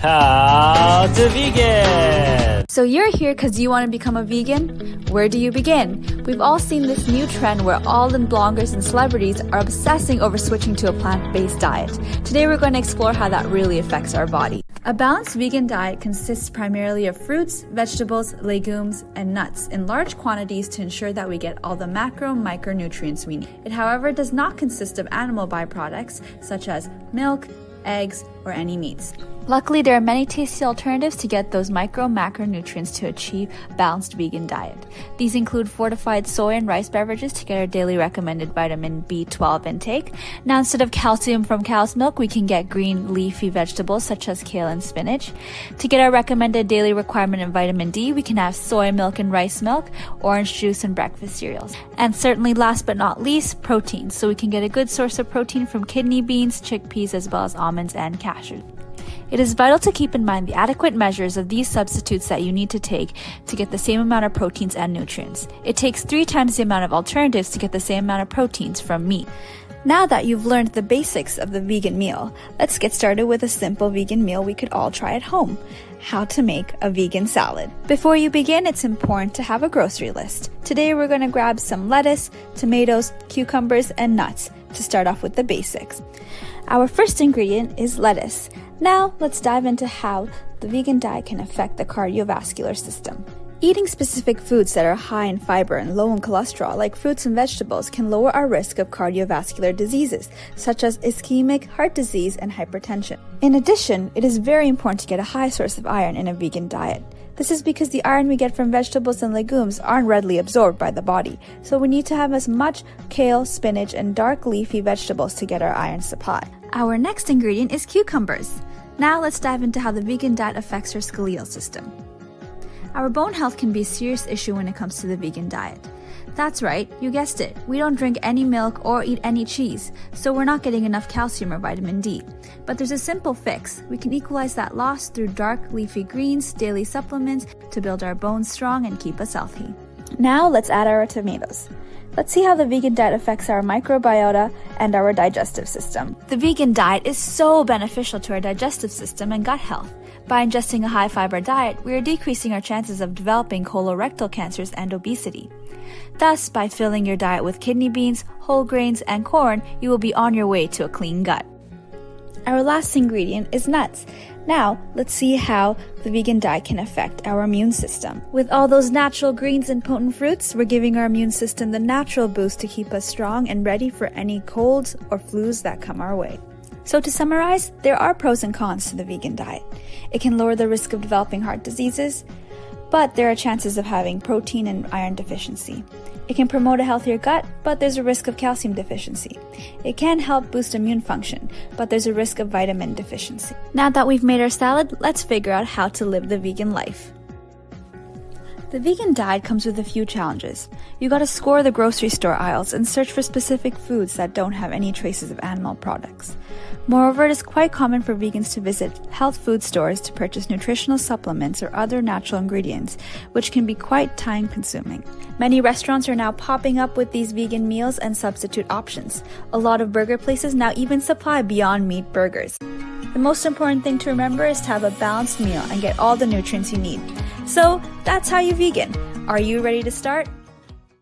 How to Vegan! So you're here because you want to become a vegan? Where do you begin? We've all seen this new trend where all the bloggers and celebrities are obsessing over switching to a plant-based diet. Today we're going to explore how that really affects our body. A balanced vegan diet consists primarily of fruits, vegetables, legumes, and nuts in large quantities to ensure that we get all the macro and micronutrients we need. It, however, does not consist of animal byproducts such as milk, eggs, or any meats. Luckily, there are many tasty alternatives to get those micro macronutrients to achieve balanced vegan diet. These include fortified soy and rice beverages to get our daily recommended vitamin B12 intake. Now, instead of calcium from cow's milk, we can get green leafy vegetables such as kale and spinach. To get our recommended daily requirement of vitamin D, we can have soy milk and rice milk, orange juice, and breakfast cereals. And certainly, last but not least, protein. So we can get a good source of protein from kidney beans, chickpeas, as well as almonds and cashews. It is vital to keep in mind the adequate measures of these substitutes that you need to take to get the same amount of proteins and nutrients. It takes three times the amount of alternatives to get the same amount of proteins from meat. Now that you've learned the basics of the vegan meal, let's get started with a simple vegan meal we could all try at home. How to make a vegan salad. Before you begin, it's important to have a grocery list. Today we're going to grab some lettuce, tomatoes, cucumbers, and nuts to start off with the basics. Our first ingredient is lettuce. Now, let's dive into how the vegan diet can affect the cardiovascular system. Eating specific foods that are high in fiber and low in cholesterol, like fruits and vegetables, can lower our risk of cardiovascular diseases, such as ischemic heart disease and hypertension. In addition, it is very important to get a high source of iron in a vegan diet. This is because the iron we get from vegetables and legumes aren't readily absorbed by the body, so we need to have as much kale, spinach, and dark leafy vegetables to get our iron supply. Our next ingredient is cucumbers. Now let's dive into how the vegan diet affects our skeletal system. Our bone health can be a serious issue when it comes to the vegan diet. That's right, you guessed it. We don't drink any milk or eat any cheese, so we're not getting enough calcium or vitamin D. But there's a simple fix. We can equalize that loss through dark leafy greens, daily supplements to build our bones strong and keep us healthy. Now let's add our tomatoes. Let's see how the vegan diet affects our microbiota and our digestive system. The vegan diet is so beneficial to our digestive system and gut health. By ingesting a high fiber diet, we are decreasing our chances of developing colorectal cancers and obesity. Thus, by filling your diet with kidney beans, whole grains, and corn, you will be on your way to a clean gut. Our last ingredient is nuts. Now, let's see how the vegan diet can affect our immune system. With all those natural greens and potent fruits, we're giving our immune system the natural boost to keep us strong and ready for any colds or flus that come our way. So, to summarize, there are pros and cons to the vegan diet. It can lower the risk of developing heart diseases, but there are chances of having protein and iron deficiency. It can promote a healthier gut, but there's a risk of calcium deficiency. It can help boost immune function, but there's a risk of vitamin deficiency. Now that we've made our salad, let's figure out how to live the vegan life. The vegan diet comes with a few challenges. You gotta score the grocery store aisles and search for specific foods that don't have any traces of animal products. Moreover, it is quite common for vegans to visit health food stores to purchase nutritional supplements or other natural ingredients, which can be quite time consuming. Many restaurants are now popping up with these vegan meals and substitute options. A lot of burger places now even supply Beyond Meat burgers. The most important thing to remember is to have a balanced meal and get all the nutrients you need. So that's how you vegan. Are you ready to start?